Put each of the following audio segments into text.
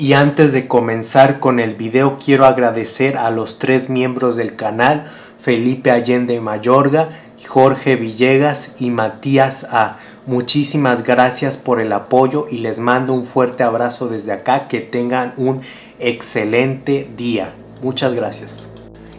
Y antes de comenzar con el video quiero agradecer a los tres miembros del canal, Felipe Allende Mayorga, Jorge Villegas y Matías A. Muchísimas gracias por el apoyo y les mando un fuerte abrazo desde acá, que tengan un excelente día. Muchas gracias.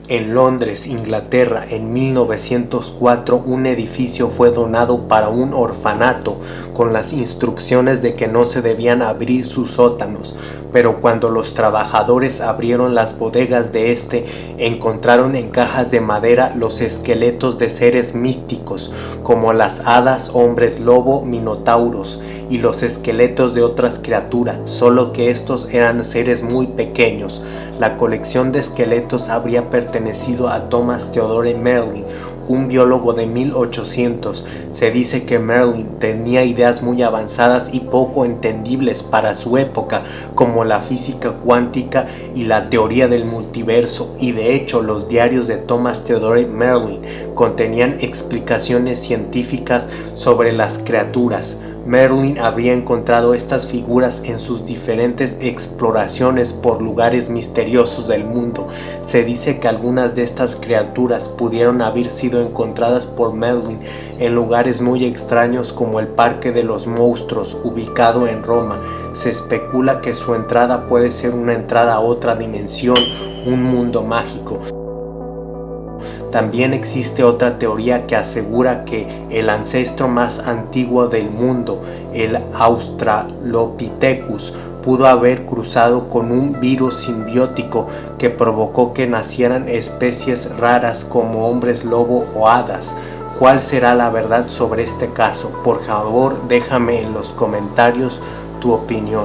En Londres, Inglaterra, en 1904, un edificio fue donado para un orfanato con las instrucciones de que no se debían abrir sus sótanos, pero cuando los trabajadores abrieron las bodegas de este, encontraron en cajas de madera los esqueletos de seres místicos, como las hadas, hombres lobo, minotauros, y los esqueletos de otras criaturas, solo que estos eran seres muy pequeños. La colección de esqueletos habría pertenecido a Thomas Theodore Merlin, un biólogo de 1800. Se dice que Merlin tenía ideas muy avanzadas y poco entendibles para su época, como la física cuántica y la teoría del multiverso, y de hecho los diarios de Thomas Theodore Merlin contenían explicaciones científicas sobre las criaturas. Merlin habría encontrado estas figuras en sus diferentes exploraciones por lugares misteriosos del mundo. Se dice que algunas de estas criaturas pudieron haber sido encontradas por Merlin en lugares muy extraños como el Parque de los Monstruos ubicado en Roma. Se especula que su entrada puede ser una entrada a otra dimensión, un mundo mágico. También existe otra teoría que asegura que el ancestro más antiguo del mundo, el Australopithecus, pudo haber cruzado con un virus simbiótico que provocó que nacieran especies raras como hombres lobo o hadas. ¿Cuál será la verdad sobre este caso? Por favor déjame en los comentarios tu opinión.